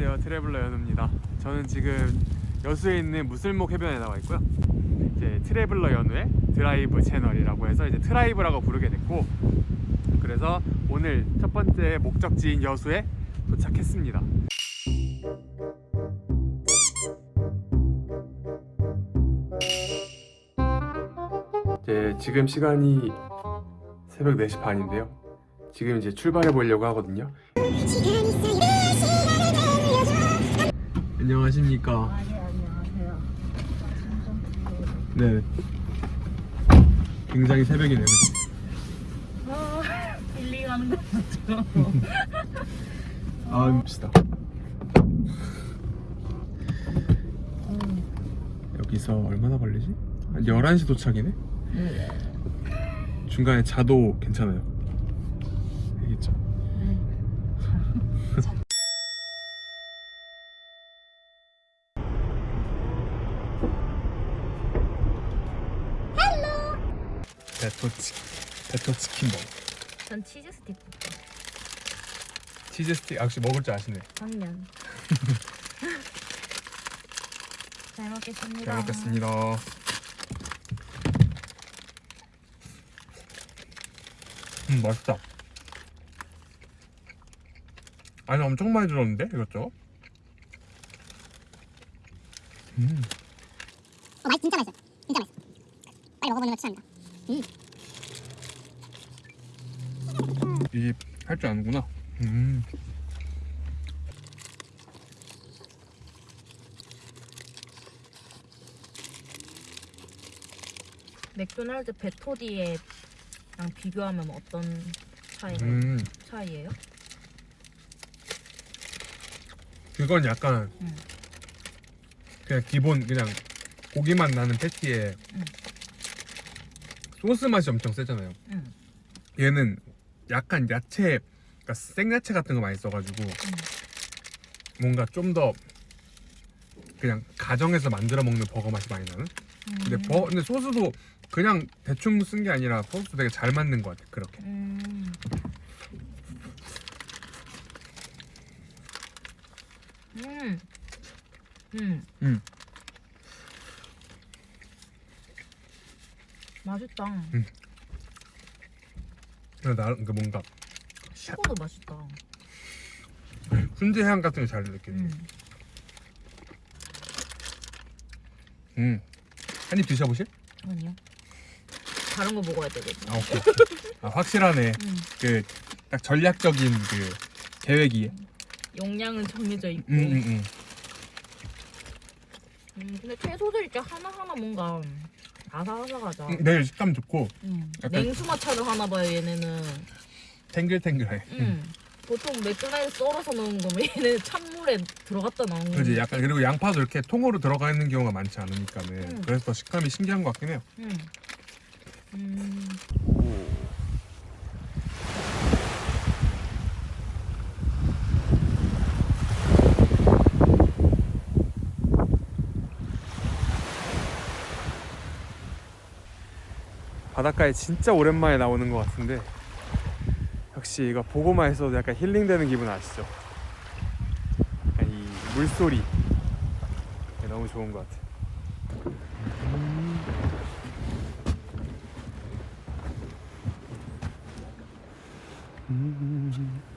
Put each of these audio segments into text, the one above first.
안녕하세요. 트래블러 연우입니다. 저는 지금 여수에 있는 무슬목 해변에 나와 있고요. 이제 트래블러 연우의 드라이브 채널이라고 해서 이제 트라이브라고 부르게 됐고 그래서 오늘 첫 번째 목적지인 여수에 도착했습니다. 이제 지금 시간이 새벽 4시 반인데요. 지금 이제 출발해 보려고 하거든요 안녕하십니까 아, 예, 안녕하세요. 네 굉장히 새벽이네요 그치? 아, 빌리 가는 거 같죠? 아 봅시다 여기서 얼마나 걸리지? 한 11시 도착이네? 네. 중간에 자도 괜찮아요 알겠죠? 베토치 베토 치킨 먹전 치즈 스틱. 치즈 스틱 아, 역시 먹을 줄 아시네 당면. 잘 먹겠습니다. 잘 먹겠습니다 음 맛있다 아니 엄청 많이 들었는데 이것저것 음 어, 맛 진짜 맛있어. 진짜 맛있어. 빨리 먹어보는 걸 추천합니다. 이할줄 아는구나. 음. 맥도날드 베토디에랑 비교하면 어떤 차이 음. 차이예요? 그건 약간 음. 그냥 기본 그냥 고기만 나는 패티에 음. 소스 맛이 엄청 세잖아요. 응. 얘는 약간 야채, 그러니까 생야채 같은 거 많이 써가지고 뭔가 좀 더 그냥 가정에서 만들어 먹는 버거 맛이 많이 나는. 근데 음. 버 근데 소스도 그냥 대충 쓴 게 아니라 소스 되게 잘 맞는 것 같아. 그렇게. 음. 음. 음. 음. 맛있다. 그냥 나름 그 뭔가 식어도 맛있다. 훈제 향 같은 거잘 느껴요. 음. 음. 한입 드셔보실? 아니요. 다른 거 먹어야 되거든. 아 오케이. 아 확실하네. 음. 그딱 전략적인 그 계획이. 용량은 정해져 있고. 음, 음, 음. 음, 근데 채소들 진짜 하나하나 뭔가 아삭아삭하다. 음, 내일 식감 좋고 음. 약간- 냉수 마차를 하나 봐요, 얘네는. 탱글탱글해. 음. 보통 맥주나이트 썰어서 넣은 거면 얘는 찬물에 들어갔다 나온 거. 그지 약간 그리고 양파도 이렇게 통으로 들어가 있는 경우가 많지 않으니까는 음. 그래서 더 식감이 신기한 것 같긴 해요. 음. 음. 바닷가에 진짜 오랜만에 나오는 것 같은데 역시 이거 보고만 있어도 약간 힐링되는 기분 아시죠? 약간 이 물소리 이게 너무 좋은 것 같아. 그러면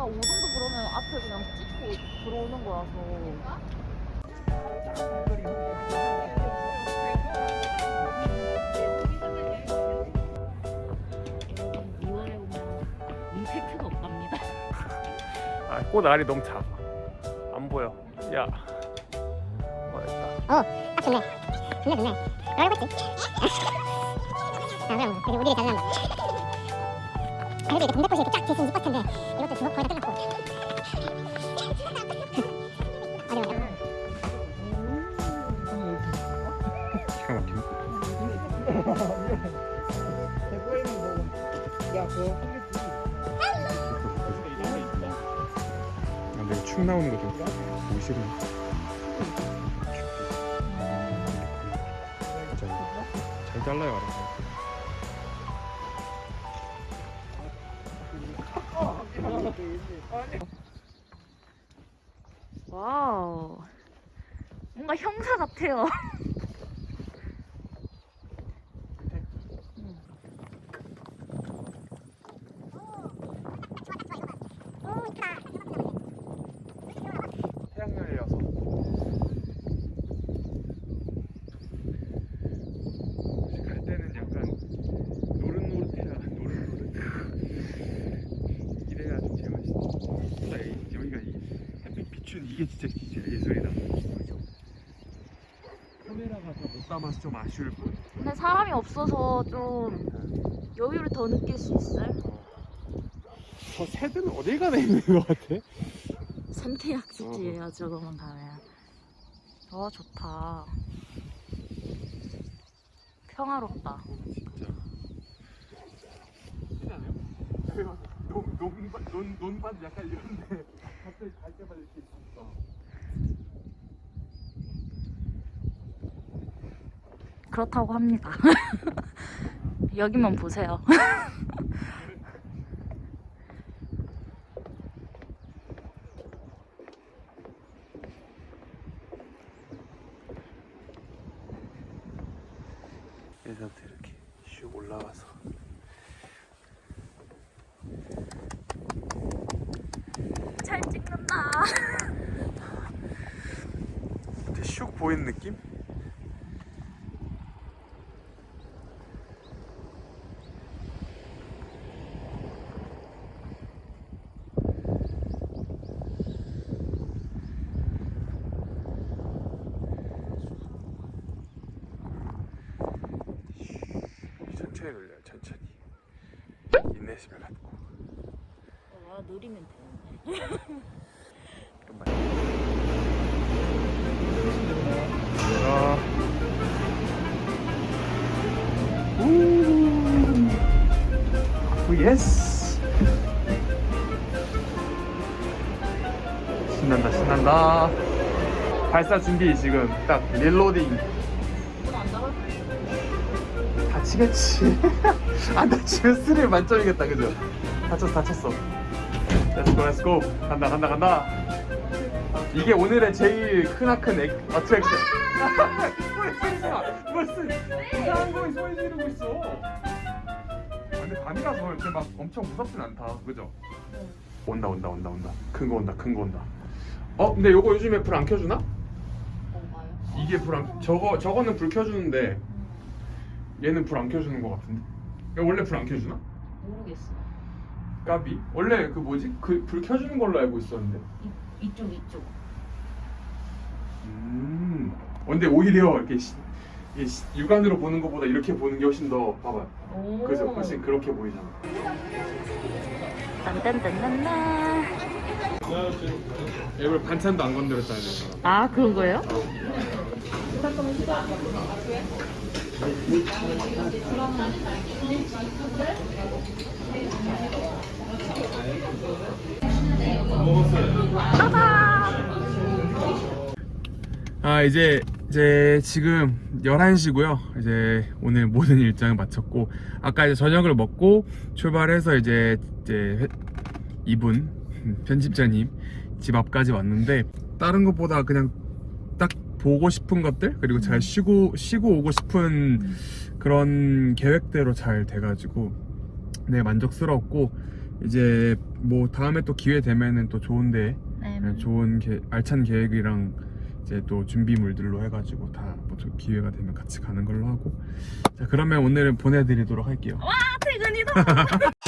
그러니까 오동도 그러면 앞에 그냥 찍고 들어오는 거라서 임팩트가 없답니다. 아, 꽃 알이 너무 작아. 안 보여. 야. 어, 어, 딱 좋네. 좋네, 좋네. 그러고 있지. 아, 그럼, 그래도 우리를 잘 난다. 아, 그래도 이제 동대포시 이렇게 쫙 있으면 이뻤 텐데, 이것도 주먹 거의 다 끝났고. 어려워, 어려워. 기가 막히네. 아, 내가 축 나오는 거좀 보기. 자, 잘 잘라요, 알아서. 와우. 뭔가 형사 같아요. 태양열이라서. 갈 때는 약간 노릇노릇해야 노릇노릇. 이래야 좀 제맛있어. 진짜 이- 여기가 이 햇빛 비춘 이게 진짜 진짜 예술이다. 카메라가 더 못 담아서 좀 아쉬울 뿐. 근데 사람이 없어서 좀 여유를 더 느낄 수 있어요. 저 새들은 어딜 가나 있는 것 같아? 축제예요, 저거만 가면. 와, 좋다. 평화롭다. 진짜. 그렇지 않아요? 논, 논밭, 논, 논밭 약간 이런데 갑자기 갈 때마다 이렇게 있어. 그렇다고 합니다. 여기만 보세요. 예전부터 이렇게 슉 올라와서 잘 찍는다. 이렇게 슉 보이는 느낌? 천천히 돌려요 천천히 인내심을 갖고 와, 느리면 되는데. 아. 우. Oh, yes. 신난다, 신난다. 발사 준비 지금 딱 reloading. 다치겠지. 안 다치면 스릴 만점이겠다, 그죠? 다쳤어, 다쳤어. Let's go, let's go. 간다, 간다, 간다. 이게 오늘의 제일 크나큰 액, attraction. 소리 지르지 마. 무슨 이상한 거에 소리 지르고 있어. 아, 근데 밤이라서 이렇게 막 엄청 무섭진 않다. 그죠? 온다 온다 온다 온다. 큰 거 온다 큰 거 온다. 어 근데 요거 요즘에 불 안 켜주나? 이게 불 안 저거 저거는 불 켜주는데 얘는 불 안 켜주는 거 같은데. 야, 원래 불 안 켜주나? 모르겠어요. 까비? 원래 그 뭐지? 그 불 켜주는 걸로 알고 있었는데. 이, 이쪽, 이쪽. 음. 어, 근데 오히려 이렇게 시, 시- 육안으로 보는 것보다 이렇게 보는 게 훨씬 더 봐봐. 오. 그죠? 훨씬 그렇게 보이잖아. 딴딴딴딴딴. 일부러 반찬도 안 건드렸다는 거. 아, 그런 거예요? 아 이제 이제 지금 11시고요. 이제 오늘 모든 일정을 마쳤고 아까 이제 저녁을 먹고 출발해서 이제 이제 회- 이분 편집자님 집 앞까지 왔는데 다른 것보다 그냥 딱 보고 싶은 것들 그리고 잘 쉬고 쉬고 오고 싶은 그런 계획대로 잘 돼가지고 네 만족스럽고 이제 뭐 다음에 또 기회 되면은 또 좋은데 네. 좋은 계- 알찬 계획이랑 이제 또 준비물들로 해가지고 다 뭐 기회가 되면 같이 가는 걸로 하고 자 그러면 오늘은 보내드리도록 할게요 퇴근이다.